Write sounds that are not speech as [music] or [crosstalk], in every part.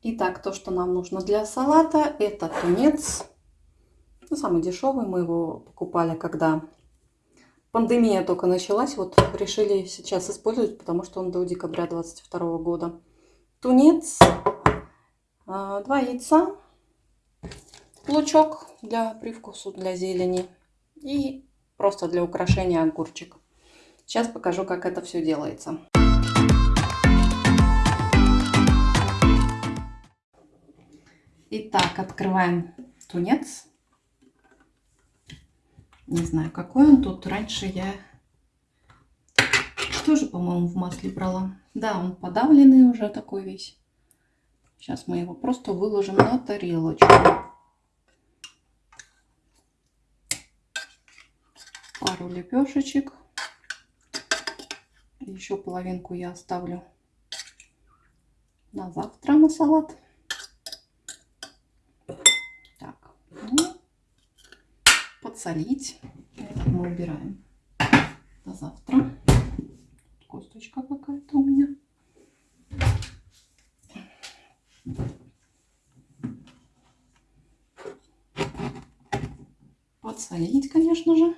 Итак, то, что нам нужно для салата, это тунец. Ну, самый дешевый. Мы его покупали, когда пандемия только началась. Вот решили сейчас использовать, потому что он до декабря 2022 года. Тунец, а, два яйца, лучок для привкусу, для зелени и просто для украшения огурчик. Сейчас покажу, как это все делается. Итак, открываем тунец. Не знаю, какой он тут. Раньше я тоже, по-моему, в масле брала. Да, он подавленный уже такой весь. Сейчас мы его просто выложим на тарелочку. Пару лепешечек. Еще половинку я оставлю на завтра на салат. Подсолить. Это мы убираем до завтра. Косточка какая-то у меня. Подсолить, конечно же.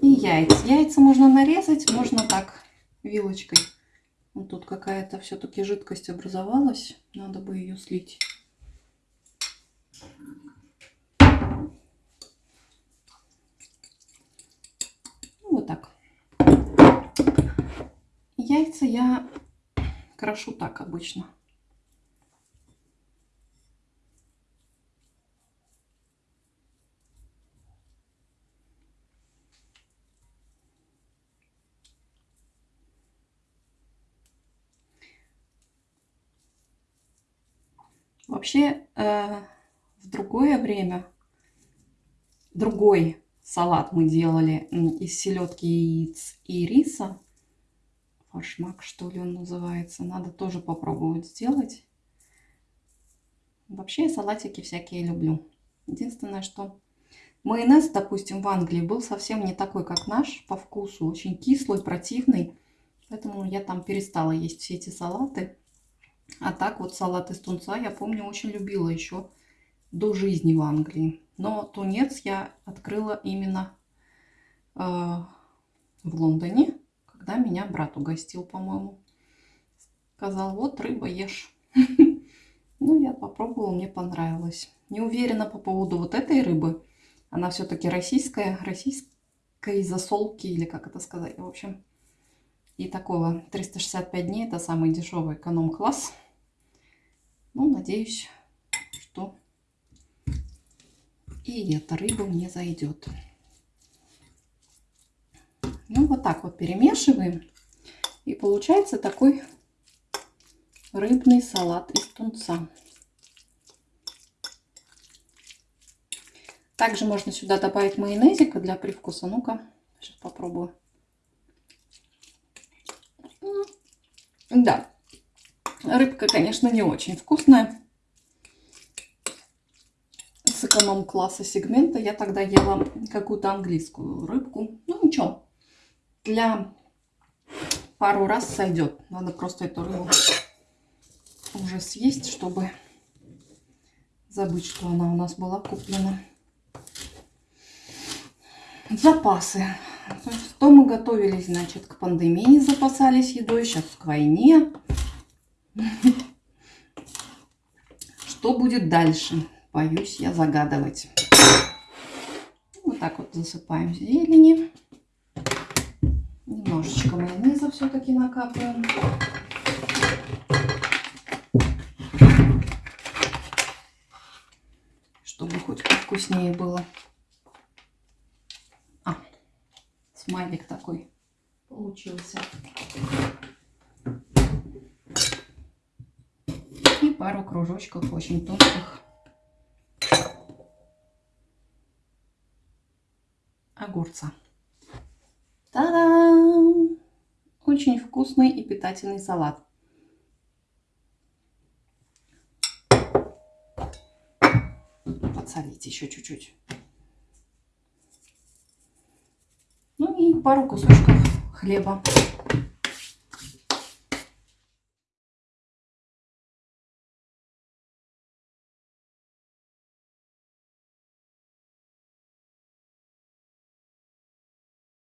И яйца. Яйца можно нарезать, можно так вилочкой. Вот тут какая-то все-таки жидкость образовалась. Надо бы ее слить. Яйца я крошу так обычно. Вообще, э, в другое время, другой салат мы делали из селедки, яиц и риса фаршмак, что ли он называется. Надо тоже попробовать сделать. Вообще я салатики всякие люблю. Единственное, что майонез, допустим, в Англии был совсем не такой, как наш по вкусу. Очень кислый, противный. Поэтому я там перестала есть все эти салаты. А так вот салат из тунца я помню очень любила еще до жизни в Англии. Но тунец я открыла именно э, в Лондоне когда меня брат угостил, по-моему. Сказал, вот рыба ешь. [laughs] Ну, я попробовала, мне понравилось. Не уверена по поводу вот этой рыбы. Она все-таки российская, российской засолки, или как это сказать. В общем, и такого 365 дней это самый дешевый эконом-класс. Ну, надеюсь, что и эта рыба мне зайдет. Ну, вот так вот перемешиваем. И получается такой рыбный салат из тунца. Также можно сюда добавить майонезика для привкуса. Ну-ка, сейчас попробую. Да, рыбка, конечно, не очень вкусная. Эконом-класса сегмента я тогда ела какую-то английскую рыбку. Ну, ничего для пару раз сойдет. Надо просто эту рыбу уже съесть, чтобы забыть, что она у нас была куплена. Запасы. То мы готовились, значит, к пандемии, запасались едой, сейчас к войне. [laughs] Что будет дальше? Боюсь я загадывать. Вот так вот засыпаем зелени немножечко майонеза все-таки накапаем. Чтобы хоть вкуснее было. А, смайлик такой получился. И пару кружочков очень тонких. Огурца. Та-дам! Очень вкусный и питательный салат. Подсолить еще чуть-чуть. Ну и пару кусочков хлеба.